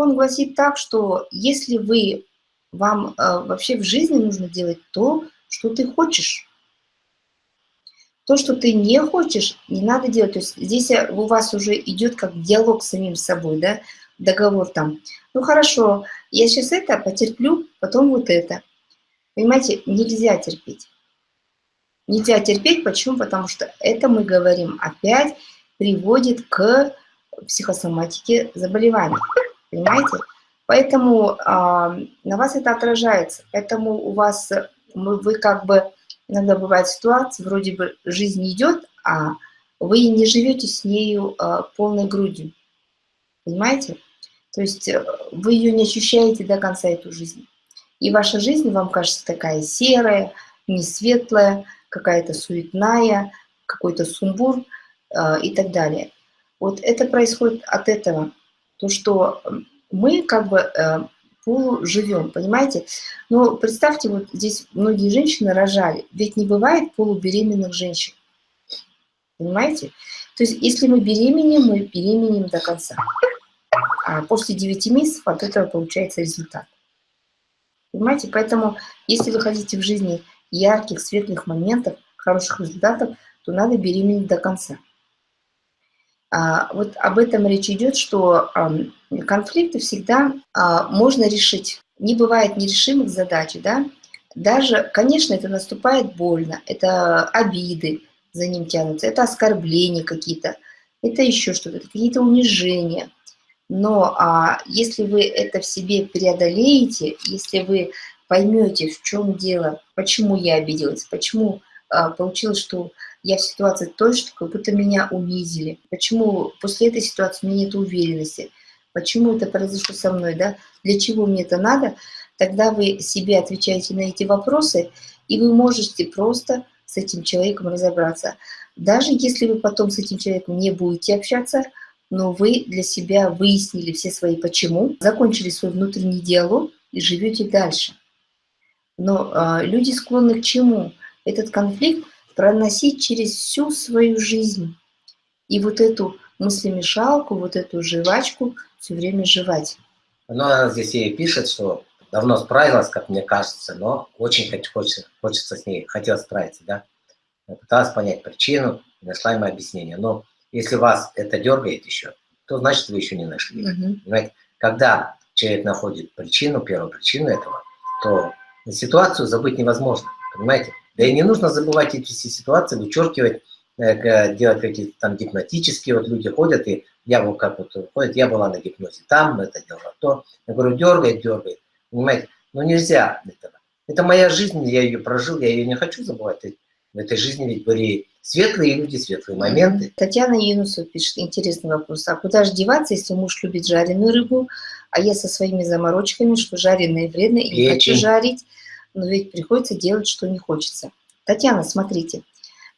закон гласит так, что если вы, вам э, вообще в жизни нужно делать то, что ты хочешь. То, что ты не хочешь, не надо делать. То есть здесь э, у вас уже идет как диалог с самим собой, да, договор там. Ну хорошо, я сейчас это потерплю, потом вот это. Понимаете, нельзя терпеть. Нельзя терпеть, почему? Потому что это мы говорим опять приводит к психосоматике заболеваний. Понимаете? Поэтому э, на вас это отражается. Поэтому у вас, вы, вы как бы, иногда бывает ситуация, вроде бы жизнь идет, а вы не живете с нею э, полной грудью. Понимаете? То есть э, вы ее не ощущаете до конца, эту жизнь. И ваша жизнь вам кажется такая серая, не светлая, какая-то суетная, какой-то сумбур э, и так далее. Вот это происходит от этого. То, что мы как бы э, полуживем, понимаете? Но представьте, вот здесь многие женщины рожали, ведь не бывает полубеременных женщин. Понимаете? То есть если мы беременеем, мы беременеем до конца. А после 9 месяцев от этого получается результат. Понимаете? Поэтому, если вы хотите в жизни ярких, светлых моментов, хороших результатов, то надо беременеть до конца. А, вот об этом речь идет, что конфликты всегда а, можно решить. Не бывает нерешимых задач, да? Даже, конечно, это наступает больно, это обиды за ним тянутся, это оскорбления какие-то, это еще что-то, какие-то унижения. Но а, если вы это в себе преодолеете, если вы поймете, в чем дело, почему я обиделась, почему получилось, что я в ситуации той, что как будто меня унизили, почему после этой ситуации у меня нет уверенности, почему это произошло со мной, да, для чего мне это надо, тогда вы себе отвечаете на эти вопросы, и вы можете просто с этим человеком разобраться. Даже если вы потом с этим человеком не будете общаться, но вы для себя выяснили все свои почему, закончили свой внутренний диалог и живете дальше. Но э, люди склонны к чему? Этот конфликт проносить через всю свою жизнь. И вот эту мыслемешалку, вот эту жвачку все время жевать. Ну, она здесь ей пишет, что давно справилась, как мне кажется, но очень хочется, хочется с ней, хотела справиться, да. Пыталась понять причину, нашла ему объяснение. Но если вас это дергает еще, то значит вы еще не нашли. Угу. Понимаете? Когда человек находит причину, первую причину этого, то ситуацию забыть невозможно. Понимаете? Да и не нужно забывать эти все ситуации, вычеркивать, э, делать какие-то там гипнотические, вот люди ходят, и я вот как вот ходят, я была на гипнозе там, это делала то. Я говорю, дергает, дергает. Понимаете? Но нельзя этого. Это моя жизнь, я ее прожил, я ее не хочу забывать. В этой жизни ведь были светлые люди, светлые моменты. Татьяна Юнусова пишет интересный вопрос. А куда же деваться, если муж любит жареную рыбу, а я со своими заморочками, что жареное вредно и не хочу жарить, но ведь приходится делать, что не хочется. Татьяна, смотрите,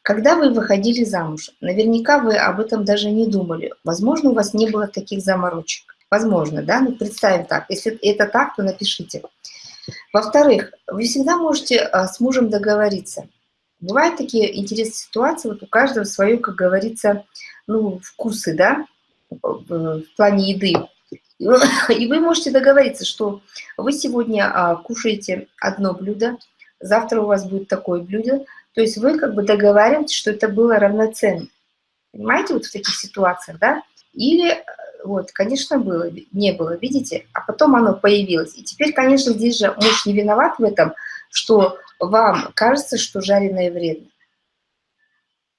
когда вы выходили замуж, наверняка вы об этом даже не думали. Возможно, у вас не было таких заморочек. Возможно, да? Ну, представим так. Если это так, то напишите. Во-вторых, вы всегда можете а, с мужем договориться. Бывают такие интересные ситуации, вот у каждого свое, как говорится, ну, вкусы, да, в плане еды. И вы можете договориться, что вы сегодня а, кушаете одно блюдо, завтра у вас будет такое блюдо. То есть вы как бы договариваетесь, что это было равноценно. Понимаете, вот в таких ситуациях, да? Или, э, вот, конечно, было, не было, видите? А потом оно появилось. И теперь, конечно, здесь же муж не виноват в этом, что вам кажется, что жареное вредно.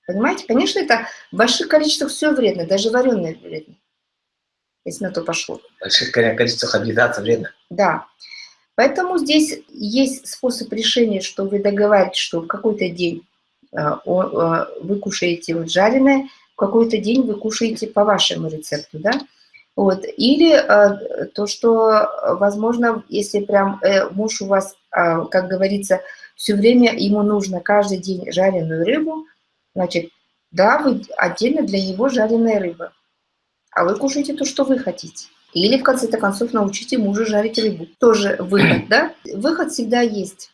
Понимаете? Конечно, это в больших количествах все вредно, даже вареное вредно если на то пошло. Больших количествах объедаться вредно. Да. Поэтому здесь есть способ решения, что вы договариваетесь, что в какой-то день э, э, вы кушаете вот жареное, в какой-то день вы кушаете по вашему рецепту, да? Вот. Или э, то, что, возможно, если прям э, муж у вас, э, как говорится, все время ему нужно каждый день жареную рыбу, значит, да, вы отдельно для него жареная рыба а вы кушаете то, что вы хотите. Или, в конце-то концов, научите мужа жарить рыбу. Тоже выход, да? Выход всегда есть.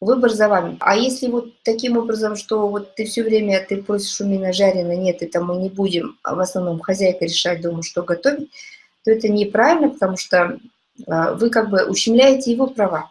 Выбор за вами. А если вот таким образом, что вот ты все время, ты просишь у меня жареное, нет, это мы не будем, а в основном хозяйка решать дома, что готовить, то это неправильно, потому что а, вы как бы ущемляете его права.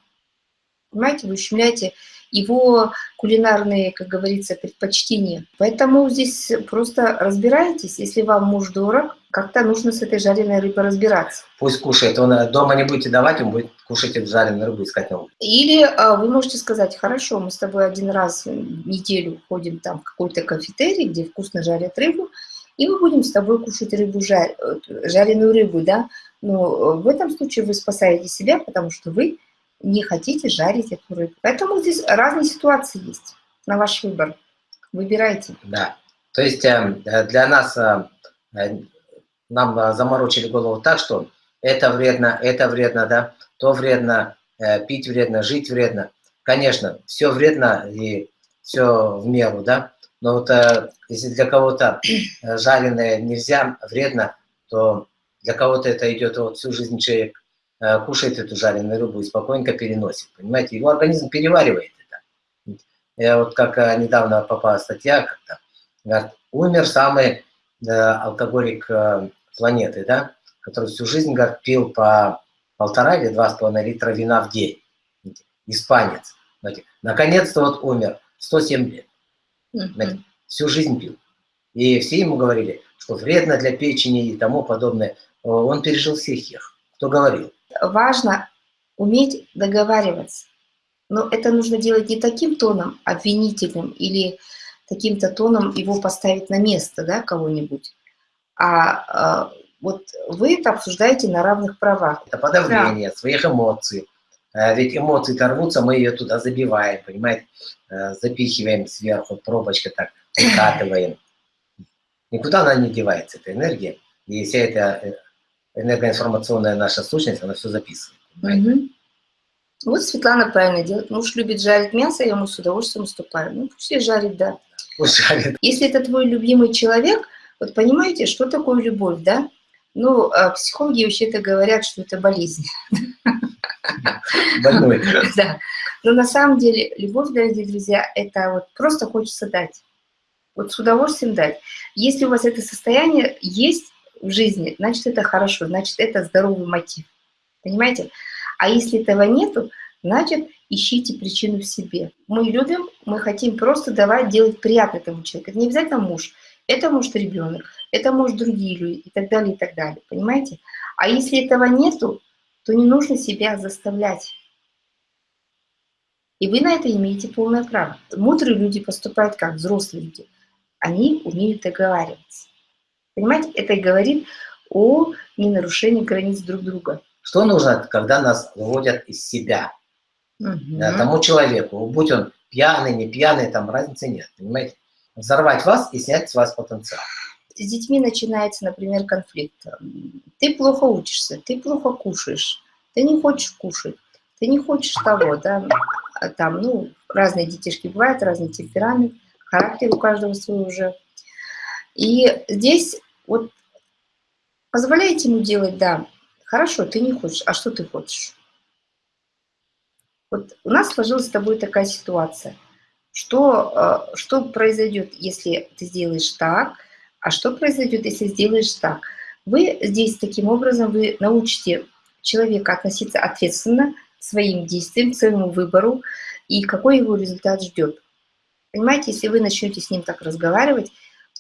Понимаете, вы ущемляете его кулинарные, как говорится, предпочтения. Поэтому здесь просто разбирайтесь. Если вам муж дорог, как-то нужно с этой жареной рыбой разбираться. Пусть кушает. Он э, дома не будете давать, он будет кушать эту жареную рыбу, искать новую. Или а, вы можете сказать, хорошо, мы с тобой один раз в неделю ходим там в какой-то кафетерий, где вкусно жарят рыбу, и мы будем с тобой кушать рыбу, жар, э, жареную рыбу, да. Но в этом случае вы спасаете себя, потому что вы не хотите жарить эту рыбу. Поэтому здесь разные ситуации есть на ваш выбор. Выбирайте. Да. То есть эм, э, для нас, э, э, нам заморочили голову так, что это вредно, это вредно, да, то вредно, пить вредно, жить вредно. Конечно, все вредно и все в меру, да, но вот если для кого-то жареное нельзя, вредно, то для кого-то это идет вот всю жизнь человек кушает эту жареную рыбу и спокойненько переносит. Понимаете, его организм переваривает это. Я вот как э, недавно попала статья, как-то, говорит, умер самый э, алкоголик э, планеты, да, который всю жизнь, говорит, пил по полтора или два с половиной литра вина в день. Испанец. Наконец-то вот умер, 107 лет. Всю жизнь пил. И все ему говорили, что вредно для печени и тому подобное. Он пережил всех их. Кто говорил? Важно уметь договариваться. Но это нужно делать не таким тоном обвинительным или таким-то тоном его поставить на место, да, кого-нибудь, а, а вот вы это обсуждаете на равных правах. Это подавление да. своих эмоций. Э, ведь эмоции-то рвутся, мы ее туда забиваем, понимаете, э, запихиваем сверху, пробочка так, выкатываем. Никуда она не девается, эта энергия. И вся эта э, энергоинформационная наша сущность, она все записывает. Угу. Вот Светлана правильно делает. Муж любит жарить мясо, я ему с удовольствием уступаю. Ну, пусть и жарит, да. Пусть жарит. Если это твой любимый человек, вот понимаете, что такое любовь, да? Ну, а психологи вообще-то говорят, что это болезнь. Больной. Да. Но на самом деле любовь, дорогие друзья, это вот просто хочется дать. Вот с удовольствием дать. Если у вас это состояние есть, в жизни, значит, это хорошо, значит, это здоровый мотив. Понимаете? А если этого нету, значит, ищите причину в себе. Мы любим, мы хотим просто давать, делать приятно этому человеку. Это не обязательно муж, это может ребенок, это может другие люди и так далее, и так далее. Понимаете? А если этого нету, то не нужно себя заставлять. И вы на это имеете полное право. Мудрые люди поступают как взрослые люди. Они умеют договариваться. Понимаете, это и говорит о ненарушении границ друг друга. Что нужно, когда нас выводят из себя? Угу. Тому человеку, будь он пьяный, не пьяный, там разницы нет, понимаете? Взорвать вас и снять с вас потенциал. С детьми начинается, например, конфликт. Ты плохо учишься, ты плохо кушаешь, ты не хочешь кушать, ты не хочешь того, да, а там, ну, разные детишки бывают, разный темперамент, характер у каждого свой уже. И здесь вот позволяете ему делать, да, хорошо, ты не хочешь, а что ты хочешь? Вот у нас сложилась с тобой такая ситуация. Что, э, что произойдет, если ты сделаешь так, а что произойдет, если сделаешь так? Вы здесь таким образом, вы научите человека относиться ответственно к своим действиям, к своему выбору, и какой его результат ждет. Понимаете, если вы начнете с ним так разговаривать,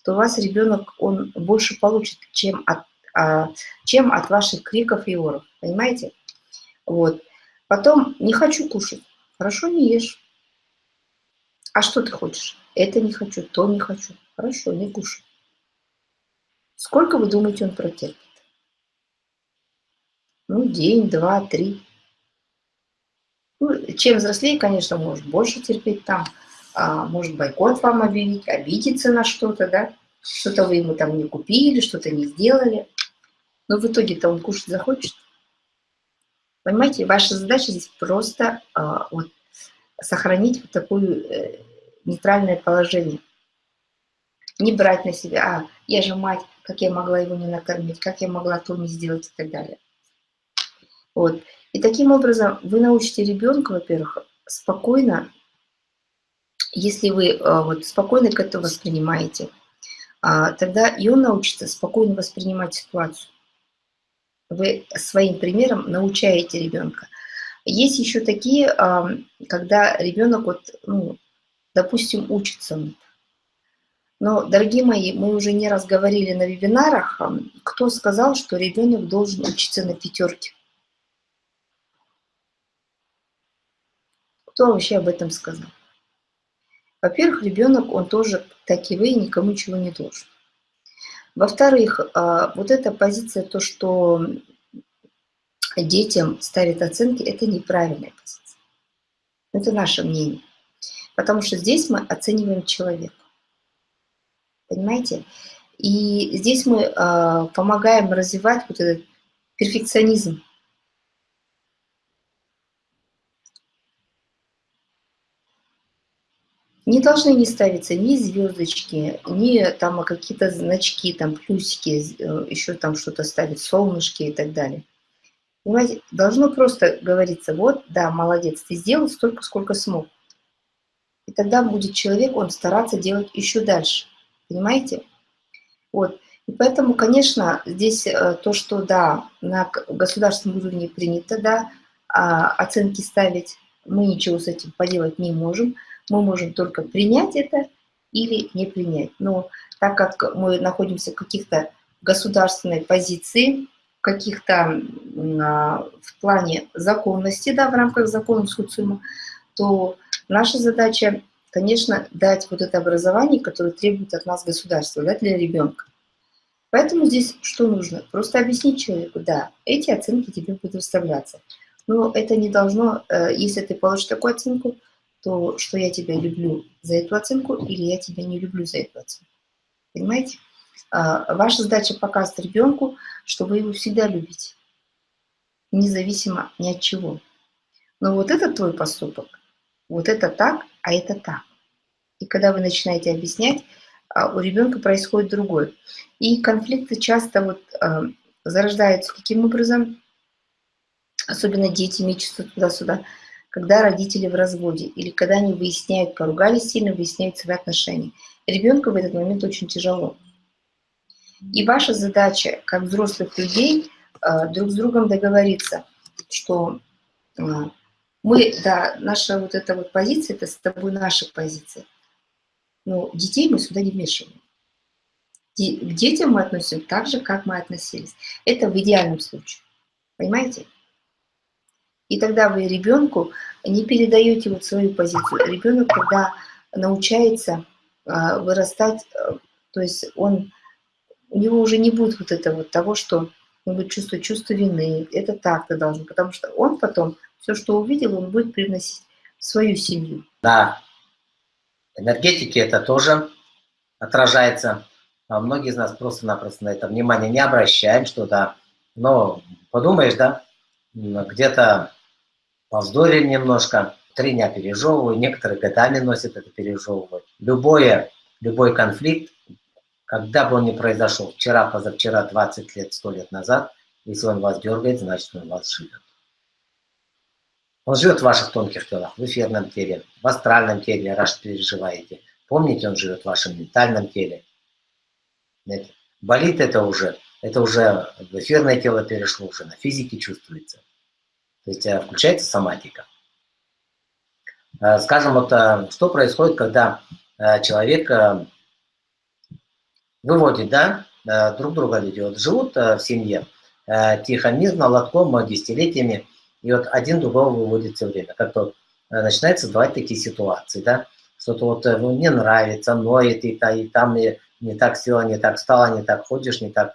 то у вас ребенок, он больше получит, чем от, а, чем от ваших криков и оров. Понимаете? Вот. Потом, не хочу кушать. Хорошо, не ешь. А что ты хочешь? Это не хочу, то не хочу. Хорошо, не кушай. Сколько вы думаете, он протерпит? Ну, день, два, три. Ну, чем взрослее, конечно, может больше терпеть там а, может бойкот вам объявить, обидеться на что-то, да, что-то вы ему там не купили, что-то не сделали. Но в итоге-то он кушать захочет. Понимаете, ваша задача здесь просто а, вот, сохранить вот такое э, нейтральное положение. Не брать на себя, а, я же мать, как я могла его не накормить, как я могла то не сделать и так далее. Вот. И таким образом вы научите ребенка, во-первых, спокойно если вы э, вот, спокойно к этому воспринимаете, а, тогда и он научится спокойно воспринимать ситуацию. Вы своим примером научаете ребенка. Есть еще такие, когда ребенок, вот, ну, допустим, учится. Но, дорогие мои, мы уже не раз говорили на вебинарах, кто сказал, что ребенок должен учиться на пятерке. Кто вообще об этом сказал? Во-первых, ребенок, он тоже, так и вы, никому ничего не должен. Во-вторых, а, вот эта позиция, то, что детям ставят оценки, это неправильная позиция. Это наше мнение. Потому что здесь мы оцениваем человека. Понимаете? И здесь мы э, помогаем развивать вот этот перфекционизм. Не должны не ставиться ни звездочки, ни там какие-то значки, там плюсики, э, еще там что-то ставить, солнышки и так далее. Понимаете, должно просто говориться, вот, да, молодец, ты сделал столько, сколько смог. И тогда будет человек, он стараться делать еще дальше. Понимаете? Вот. И поэтому, конечно, здесь э, то, что, да, на государственном уровне принято, да, а оценки ставить, мы ничего с этим поделать не можем. Мы можем только принять это или не принять. Но так как мы находимся в каких-то государственной позиции, каких-то а, в плане законности, да, в рамках закона социума, то наша задача, конечно, дать вот это образование, которое требует от нас государство, да, для ребенка. Поэтому здесь что нужно? Просто объяснить человеку, да, эти оценки тебе будут выставляться. Но это не должно, э, если ты получишь такую оценку, то что я тебя люблю за эту оценку или я тебя не люблю за эту оценку. Понимаете? А, ваша задача показать ребенку, что вы его всегда любите, независимо ни от чего. Но вот это твой поступок, вот это так, а это так. И когда вы начинаете объяснять, а, у ребенка происходит другое. И конфликты часто вот а, зарождаются каким образом, особенно дети мечутся туда-сюда, когда родители в разводе или когда они выясняют, поругались сильно, выясняют свои отношения. Ребенку в этот момент очень тяжело. И ваша задача, как взрослых людей, э, друг с другом договориться, что э, мы, да, наша вот эта вот позиция, это с тобой наша позиция. Но детей мы сюда не вмешиваем. К детям мы относимся так же, как мы относились. Это в идеальном случае. Понимаете? И тогда вы ребенку не передаете вот свою позицию. Ребенок, когда научается э, вырастать, то есть он у него уже не будет вот этого вот того, что он будет чувствовать чувство вины, это так-то должен, потому что он потом все, что увидел, он будет привносить в свою семью. Да, энергетики это тоже отражается. А многие из нас просто-напросто на это внимание не обращаем, что да, но подумаешь, да, где-то повздорили немножко, три дня пережевываю, некоторые годами носят это пережевывают. Любое, любой конфликт когда бы он ни произошел, вчера, позавчера, 20 лет, 100 лет назад, если он вас дергает, значит он вас живет. Он живет в ваших тонких телах, в эфирном теле, в астральном теле, раз переживаете. Помните, он живет в вашем ментальном теле. Болит это уже, это уже в эфирное тело перешло, уже на физике чувствуется. То есть э, включается соматика. Э, скажем, вот э, что происходит, когда человек выводит, да, друг друга люди. Вот живут в семье тихо, мирно, лотком, десятилетиями, и вот один другого выводит все время. Как-то начинается бывать такие ситуации, да, что-то вот ну, не нравится, ноет, и, и там и не так села, не так стала, не так ходишь, не так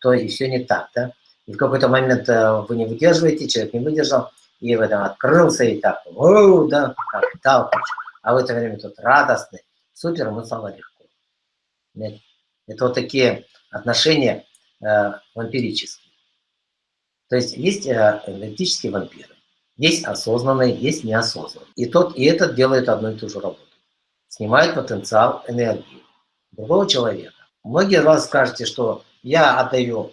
то, и все не так, да. И в какой-то момент вы не выдерживаете, человек не выдержал, и в этом открылся, и так, Оу, да, как дал, а в это время тут радостный, супер, ему стало легко. Это вот такие отношения э, вампирические. То есть есть э, энергетические вампиры, есть осознанные, есть неосознанные. И тот, и этот делает одну и ту же работу. Снимает потенциал энергии другого человека. Многие из вас скажете, что я отдаю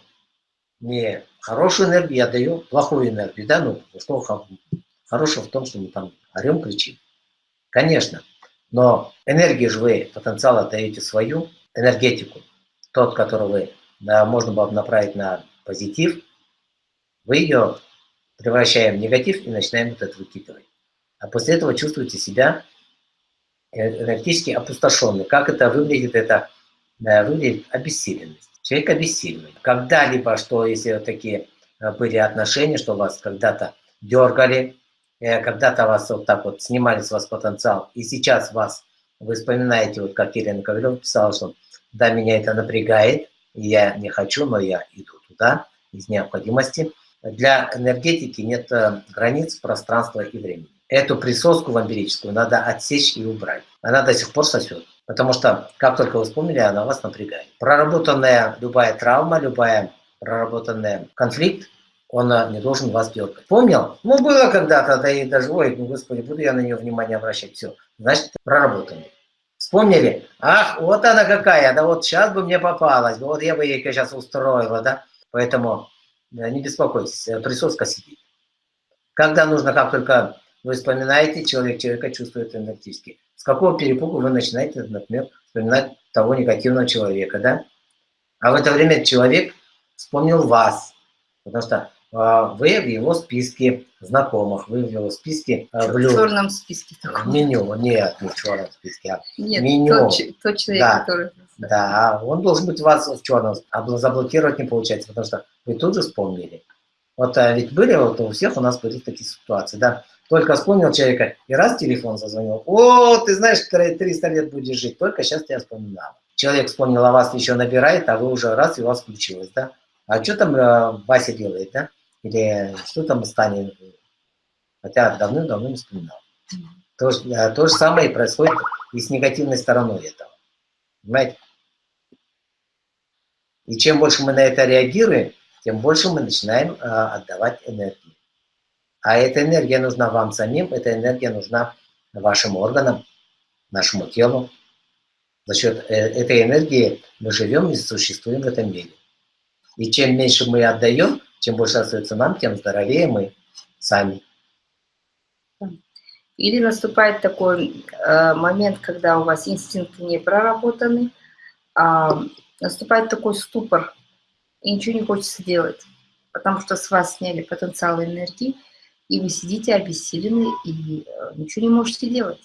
не хорошую энергию, я отдаю плохую энергию. Да, ну, что хорошего в том, что мы там орем, кричим. Конечно, но энергию же вы, потенциал отдаете свою, энергетику, тот, который вы, да, можно было бы направить на позитив, вы ее превращаем в негатив и начинаем вот это выкидывать. А после этого чувствуете себя энергетически опустошенный. Как это выглядит? Это выглядит обессиленность. Человек обессиленный. Когда-либо, что если такие э, были отношения, что вас когда-то дергали, э, когда-то вас вот так вот снимали с вас потенциал, и сейчас вас, вы вспоминаете, вот как Елена Ковалева писала, что да, меня это напрягает, я не хочу, но я иду туда из необходимости. Для энергетики нет э, границ пространства и времени. Эту присоску вампирическую надо отсечь и убрать. Она до сих пор сосет. Потому что, как только вы вспомнили, она вас напрягает. Проработанная любая травма, любая проработанный конфликт, он э, не должен вас дергать. Помнил? Ну, было когда-то, да и даже, ой, ну, господи, буду я на нее внимание обращать. Все, значит, проработанный. Вспомнили? Ах, вот она какая, да вот сейчас бы мне попалась, вот я бы ей сейчас устроила, да? Поэтому э, не беспокойтесь, э, присоска сидит. Когда нужно, как только вы вспоминаете, человек человека чувствует энергетически. Какого перепугу вы начинаете, например, вспоминать того негативного человека, да? А в это время человек вспомнил вас, потому что э, вы в его списке знакомых, вы в его списке э, блюд. В черном списке таком. Меню, нет, не в черном списке, а нет, меню. Тот, тот человек, да, который... Да, он должен быть у вас в черном, а заблокировать не получается, потому что вы тут же вспомнили. Вот а ведь были, вот у всех у нас были такие ситуации, да, только вспомнил человека, и раз телефон зазвонил. О, ты знаешь, 300 лет будешь жить, только сейчас тебя вспоминал. Человек вспомнил о вас, еще набирает, а вы уже раз, и у вас включилось, да? А что там э, Вася делает, да? Или что там станет? Хотя давным-давно не вспоминал. То, э, то же самое происходит и с негативной стороной этого. Понимаете? И чем больше мы на это реагируем, тем больше мы начинаем э, отдавать энергию. А эта энергия нужна вам самим, эта энергия нужна вашим органам, нашему телу. За счет э, этой энергии мы живем и существуем в этом мире. И чем меньше мы отдаем, чем больше остается нам, тем здоровее мы сами. Или наступает такой э, момент, когда у вас инстинкты не проработаны, а наступает такой ступор, и ничего не хочется делать, потому что с вас сняли потенциал энергии, и вы сидите обессилены и э, ничего не можете делать.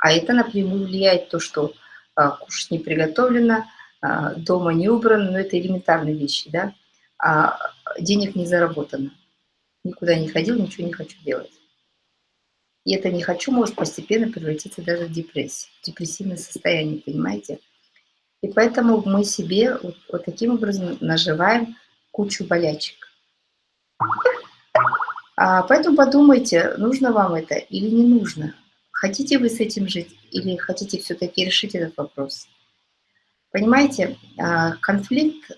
А это напрямую влияет то, что а, кушать не приготовлено, а, дома не убрано, но это элементарные вещи, да, а денег не заработано. Никуда не ходил, ничего не хочу делать. И это «не хочу» может постепенно превратиться даже в депрессию, в депрессивное состояние, понимаете? И поэтому мы себе вот, вот таким образом наживаем кучу болячек. А, поэтому подумайте, нужно вам это или не нужно. Хотите вы с этим жить или хотите все-таки решить этот вопрос. Понимаете, а, конфликт,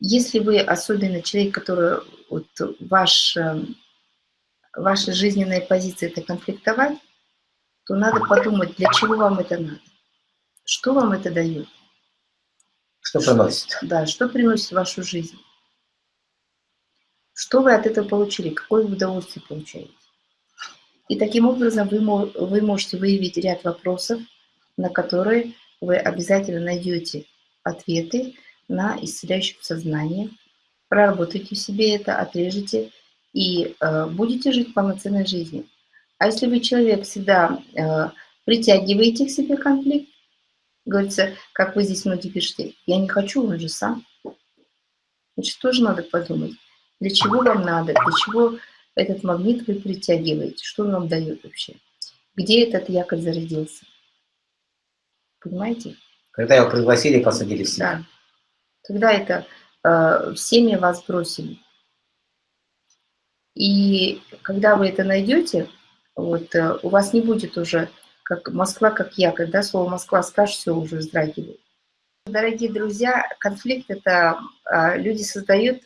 если вы особенно человек, который вот ваш, эм, ваша жизненная позиция это конфликтовать, то надо подумать, для чего вам это надо, что вам это дает. Что приносит. Да, что приносит в вашу жизнь. Что вы от этого получили? Какое удовольствие получаете? И таким образом вы, вы можете выявить ряд вопросов, на которые вы обязательно найдете ответы на исцеляющем сознании, проработайте себе это, отрежете и э, будете жить полноценной жизнью. А если вы человек всегда э, притягиваете к себе конфликт, говорится, как вы здесь многие пишете, я не хочу, он же сам. Значит, тоже надо подумать. Для чего вам надо? Для чего этот магнит вы притягиваете? Что он вам дает вообще? Где этот якорь зародился? Понимаете? Когда его пригласили и посадили в семью. Да. Когда это э, в вас бросили. И когда вы это найдете, вот, э, у вас не будет уже, как Москва, как якорь, да, слово Москва скажешь, все уже вздрагивает. Дорогие друзья, конфликт это э, люди создают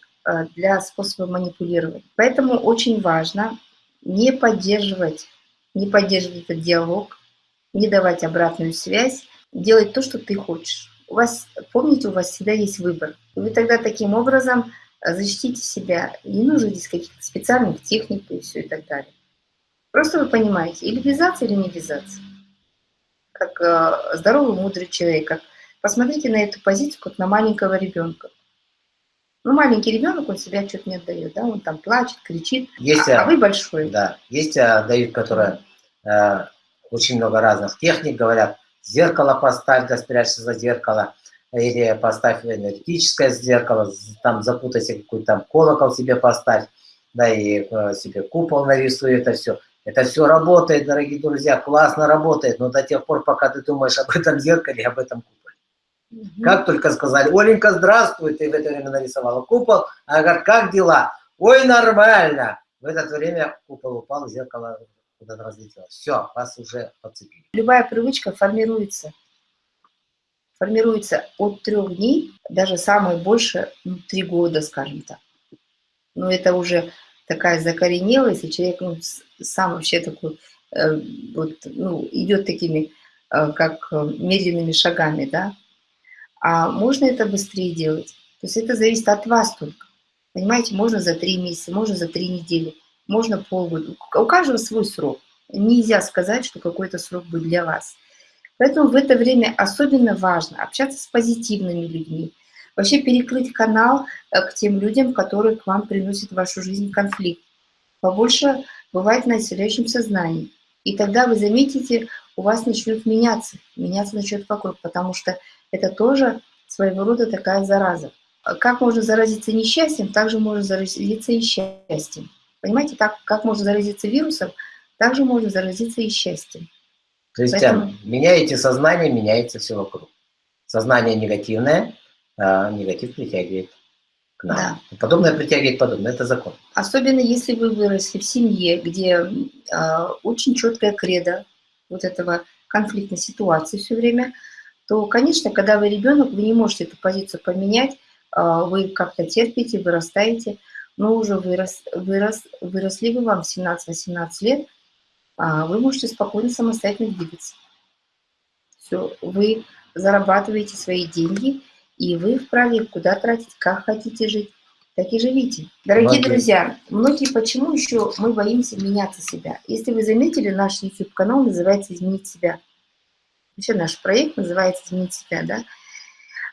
для способа манипулировать. Поэтому очень важно не поддерживать, не поддерживать этот диалог, не давать обратную связь, делать то, что ты хочешь. У вас, помните, у вас всегда есть выбор. И вы тогда таким образом э, защитите себя. Не нужно здесь каких-то специальных техник и все и так далее. Просто вы понимаете, или вязаться, или не вязаться. Как э, здоровый, мудрый человек. Как... Посмотрите на эту позицию, как на маленького ребенка. Ну, маленький ребенок, он себя что-то не отдает, да, он там плачет, кричит, Есть, а, а а, вы большой. да, есть а, дают, которые э, очень много разных техник говорят, зеркало поставь, да спрячься за зеркало, или поставь энергетическое зеркало, там запутайся, какой-то там колокол себе поставь, да, и э, себе купол нарисуй, это все. Это все работает, дорогие друзья, классно работает, но до тех пор, пока ты думаешь об этом зеркале, об этом куполе. Мгм. Как только сказали, Оленька, здравствуй, ты в это время нарисовала купол, она говорит, как дела? Ой, нормально. В это время купол упал, зеркало куда-то разлетелось. Все, вас уже подцепили. Любая привычка формируется. Формируется от трех дней, даже самое больше, ну, три года, скажем так. Но это уже такая закоренелость, и человек ну, сам вообще такой, э, вот, ну, идет такими, э, как э, медленными шагами, да. А можно это быстрее делать. То есть это зависит от вас только. Понимаете, можно за три месяца, можно за три недели, можно полгода. У каждого свой срок. Нельзя сказать, что какой-то срок будет для вас. Поэтому в это время особенно важно общаться с позитивными людьми, вообще перекрыть канал э, к тем людям, которые к вам приносят в вашу жизнь конфликт. Побольше бывает на исцеляющем сознании. И тогда вы заметите, у вас начнет меняться, меняться начнет вокруг, потому что это тоже своего рода такая зараза. А Как можно заразиться несчастьем, так же можно заразиться и счастьем. Понимаете, так как можно заразиться вирусом, так же можно заразиться и счастьем. То есть Поэтому- меняете сознание, меняется все вокруг. Сознание негативное, а негатив притягивает к нам. Да. Подобное притягивает подобное, это закон. Особенно если вы выросли в семье, где э, очень четкая кредо вот этого конфликтной ситуации все время, то, конечно, когда вы ребенок, вы не можете эту позицию поменять, э, вы как-то терпите, вырастаете, но уже вырос, вырос, выросли вы вам 17-18 лет, а вы можете спокойно самостоятельно двигаться. Все, вы зарабатываете свои деньги, и вы вправе куда тратить, как хотите жить, так и живите. Дорогие Многие- друзья, многие почему еще мы боимся меняться себя? Если вы заметили, наш YouTube-канал называется «Изменить себя». Вообще наш проект называется «Изменить себя», да?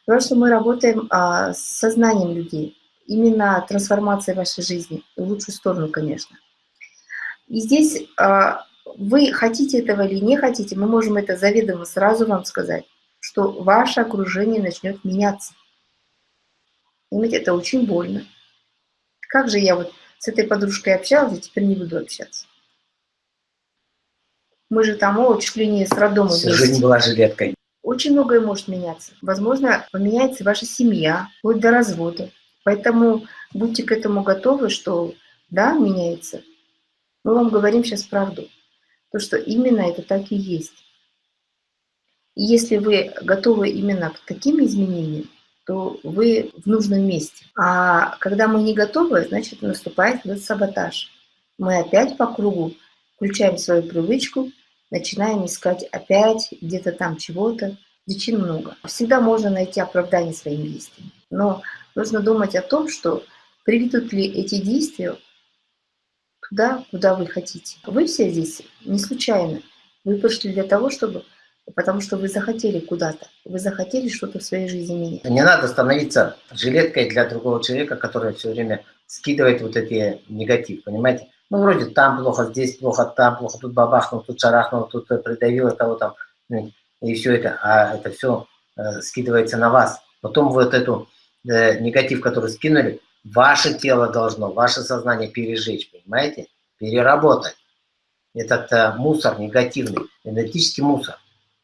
Потому что мы работаем а, с сознанием людей. Именно трансформация вашей жизни. В лучшую сторону, конечно. И здесь а, вы хотите этого или не хотите, мы можем это заведомо сразу вам сказать, что ваше окружение начнет меняться. Понимаете, это очень больно. Как же я вот с этой подружкой общалась, а теперь не буду общаться. Мы же там, о, чуть ли не с роддома Всю вместе. жизнь была жилеткой. Очень многое может меняться. Возможно, поменяется ваша семья, вплоть до развода. Поэтому будьте к этому готовы, что да, меняется. Мы вам говорим сейчас правду. То, что именно это так и есть. И если вы готовы именно к таким изменениям, то вы в нужном месте. А когда мы не готовы, значит наступает этот саботаж. Мы опять по кругу включаем свою привычку, начинаем искать опять где-то там чего-то. Причин много. Всегда можно найти оправдание своим действиям. Но нужно думать о том, что приведут ли эти действия туда, куда вы хотите. Вы все здесь не случайно. Вы пришли для того, чтобы... Потому что вы захотели куда-то. Вы захотели что-то в своей жизни менять. Не надо становиться жилеткой для другого человека, который все время скидывает вот эти негатив, понимаете? Ну, вроде там плохо, здесь плохо, там плохо, тут бабахнул, тут шарахнул, тут э, придавил того там, и все это, а это все э, скидывается на вас. Потом вот эту э, негатив, который скинули, ваше тело должно, ваше сознание пережечь, понимаете? Переработать. Этот э, мусор негативный, энергетический мусор.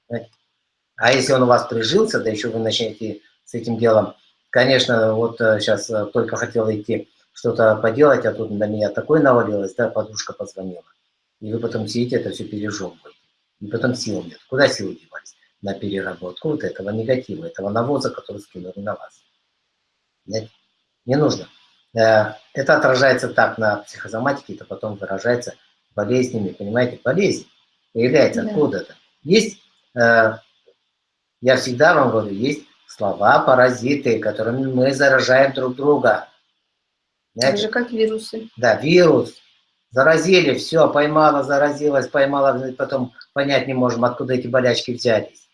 понимаете? А если он у вас прижился, да еще вы начнете с этим делом, конечно, вот сейчас только хотел идти что-то поделать, а тут на меня такое навалилось, да, подружка позвонила. И вы потом сидите, это все пережевываете. И потом сил нет. Куда силы девались? На переработку вот этого негатива, этого навоза, который скинули на вас. Знаете? Не нужно. Э, Это отражается так на психосоматике, это потом выражается болезнями, понимаете? Болезнь появляется Да. откуда-то. Есть, э, я всегда вам говорю, есть слова-паразиты, которыми мы заражаем друг друга. Так же, как вирусы. Да, вирус. Заразили, все, поймала, заразилась, поймала, потом понять не можем, откуда эти болячки взялись.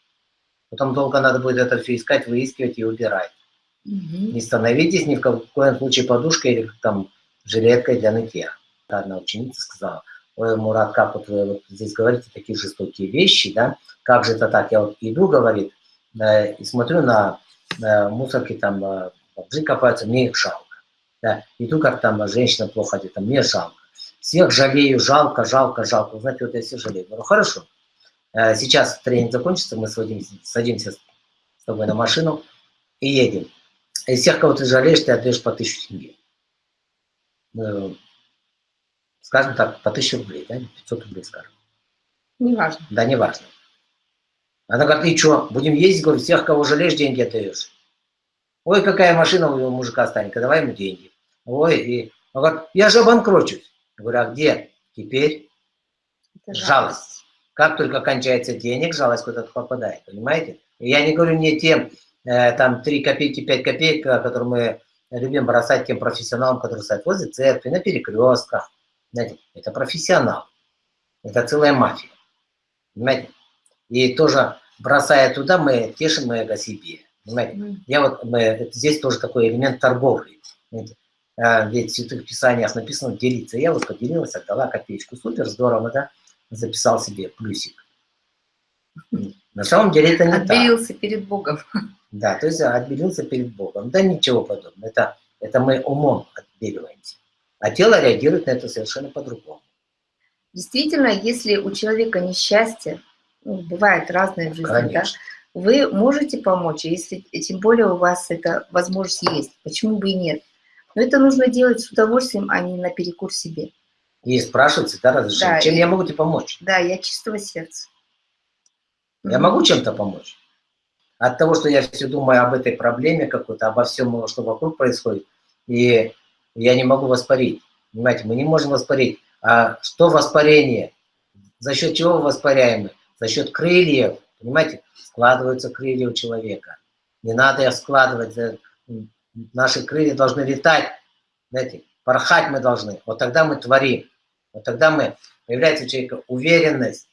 Потом долго надо будет это все искать, выискивать и убирать. Угу. Не становитесь ни в коем случае подушкой или там жилеткой для нытья. Одна ученица сказала, ой, Мурат, как вот вы вот здесь говорите такие жестокие вещи, да, как же это так, я вот иду, говорит, э, и смотрю на э, мусорки, там э, бомжи копаются, мне их жалко. Да. Иду, как там женщина плохо одета, мне жалко. Всех жалею, жалко, жалко, жалко. Знаете, вот я всех жалею. Говорю, хорошо, э, сейчас тренинг закончится, мы садимся, садимся с тобой на машину и едем. Из всех, кого ты жалеешь, ты отдаешь по тысячу тенге. Ну, скажем так, по тысяче рублей, да, 500 рублей, скажем. Неважно. Да, неважно. Она говорит, и что, будем ездить, говорю, всех, кого жалеешь, деньги отдаешь. Ой, какая машина у мужика станет, давай ему деньги. Ой, и он говорит, я же обанкрочусь. Я говорю, а где? Теперь Это жалость. жалость. Как только кончается денег, жалость куда-то попадает, понимаете? И я не говорю не тем, э, там, 3 копейки, 5 копеек, которые мы любим бросать тем профессионалам, которые стоят возле церкви, на перекрестках. Знаете, это профессионал. Это целая мафия. Понимаете? И тоже, бросая туда, мы тешим эго себе. Понимаете? Mm. Я вот, мы, здесь тоже такой элемент торговли. Понимаете? А, ведь в Святых Писаниях написано делиться. Я вот поделилась, отдала копеечку. Супер, здорово, да? Записал себе плюсик. На самом деле это не Отбелился так. перед Богом. Да, то есть отбелился перед Богом. Да ничего подобного. Это, это мы умом отбеливаемся. А тело реагирует на это совершенно по-другому. Действительно, если у человека несчастье, ну, бывает разное в жизни, Конечно. да, вы можете помочь, если тем более у вас эта возможность есть. Почему бы и нет? Но это нужно делать с удовольствием, а не наперекур себе. И спрашивать, да, разрешение. Да, Чем и, я могу тебе помочь? Да, я чистого сердца. Я могу чем-то помочь? От того, что я все думаю об этой проблеме какой-то, обо всем, что вокруг происходит, и я не могу воспарить. Понимаете, мы не можем воспарить. А что воспарение? За счет чего воспаряем За счет крыльев. Понимаете, складываются крылья у человека. Не надо их складывать. Наши крылья должны летать. Знаете, порхать мы должны. Вот тогда мы творим. Вот тогда мы, появляется у человека уверенность,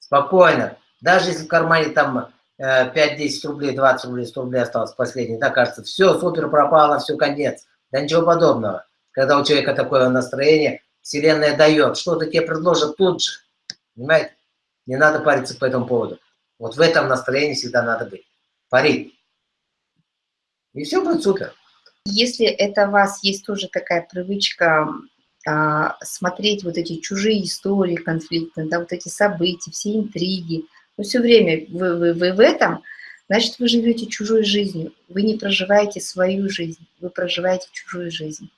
спокойно. Даже если в кармане там 5-10 э, рублей, 20 рублей, 100 рублей осталось последний, да, кажется, все, супер пропало, все, конец. Да ничего подобного. Когда у человека такое настроение, Вселенная дает, что-то тебе предложат тут же. Понимаете? Не надо париться по этому поводу. Вот в этом настроении всегда надо быть. Парить. И все будет супер. Если это у вас есть тоже такая привычка а, смотреть вот эти чужие истории конфликты, да, вот эти события, все интриги, но все время вы, вы, вы в этом, значит, вы живете чужой жизнью, вы не проживаете свою жизнь, вы проживаете чужую жизнь.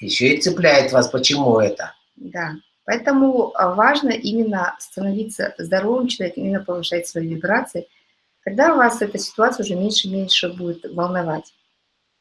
Еще и цепляет вас, почему это? Да, поэтому а, важно именно становиться здоровым человеком, именно повышать свои вибрации, когда вас эта ситуация уже меньше и меньше будет волновать.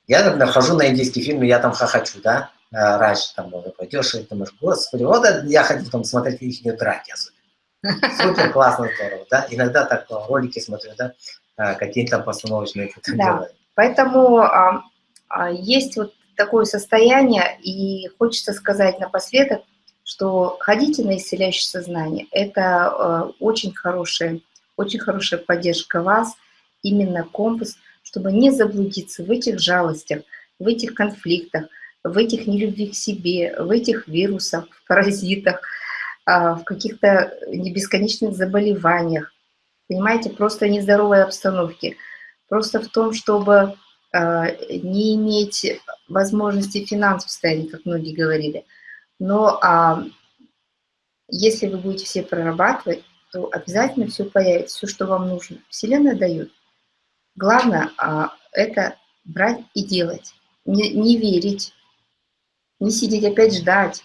Я, например, хожу на индийский фильм, и я там хохочу, да, а, раньше там было, пойдешь и думаешь, господи, вот я хотел там смотреть их драки особенно. Супер, классно, здорово, да. Иногда так ролики смотрю, да, а, какие-то там постановочные да. Поэтому а, а, есть вот такое состояние, и хочется сказать напоследок, что ходите на исцеляющее сознание. Это а, очень хорошая, очень хорошая поддержка вас, именно компас – чтобы не заблудиться в этих жалостях, в этих конфликтах, в этих нелюбви к себе, в этих вирусах, в паразитах, а, в каких-то бесконечных заболеваниях, понимаете, просто нездоровой обстановке. Просто в том, чтобы а, не иметь возможности финансов состояния, как многие говорили. Но а, если вы будете все прорабатывать, то обязательно все появится, все, что вам нужно. Вселенная дает. Главное а, это брать и делать. Не, не верить, не сидеть опять ждать,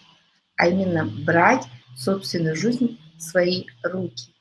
а именно брать собственную жизнь в свои руки.